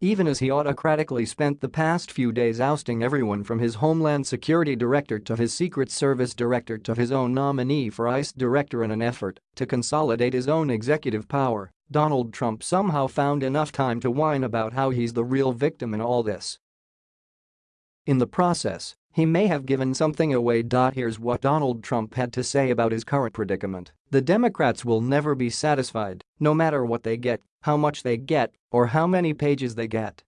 Even as he autocratically spent the past few days ousting everyone from his Homeland Security Director to his Secret Service Director to his own nominee for ICE Director in an effort to consolidate his own executive power, Donald Trump somehow found enough time to whine about how he's the real victim in all this. In the process, he may have given something away. Here's what Donald Trump had to say about his current predicament. The Democrats will never be satisfied, no matter what they get, how much they get, or how many pages they get.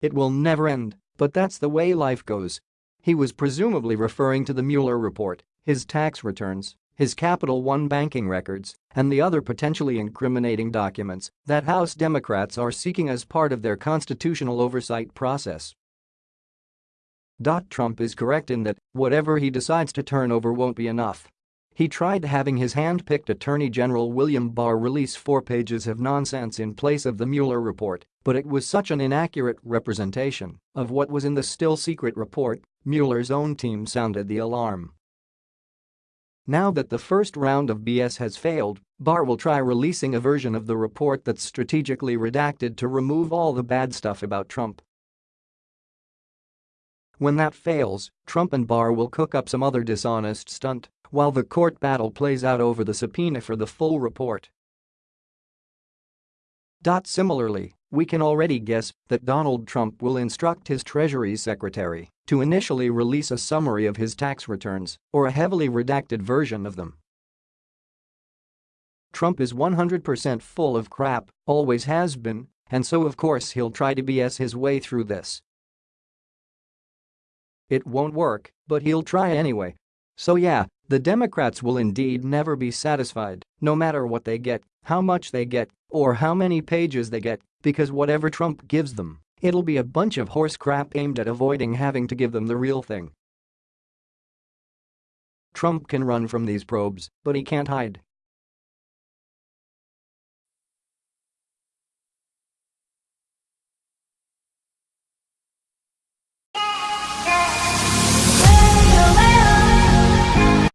It will never end, but that's the way life goes. He was presumably referring to the Mueller report, his tax returns, his Capital One banking records, and the other potentially incriminating documents that House Democrats are seeking as part of their constitutional oversight process. Trump is correct in that whatever he decides to turn over won't be enough. He tried having his hand-picked Attorney General William Barr release four pages of nonsense in place of the Mueller report, but it was such an inaccurate representation of what was in the still-secret report, Mueller's own team sounded the alarm. Now that the first round of BS has failed, Barr will try releasing a version of the report that's strategically redacted to remove all the bad stuff about Trump. When that fails, Trump and Barr will cook up some other dishonest stunt while the court battle plays out over the subpoena for the full report. Similarly, we can already guess that Donald Trump will instruct his Treasury Secretary to initially release a summary of his tax returns or a heavily redacted version of them. Trump is 100% full of crap, always has been, and so of course he'll try to BS his way through this. It won't work, but he'll try anyway. So yeah, the Democrats will indeed never be satisfied, no matter what they get, how much they get, or how many pages they get, because whatever Trump gives them, it'll be a bunch of horse crap aimed at avoiding having to give them the real thing. Trump can run from these probes, but he can't hide.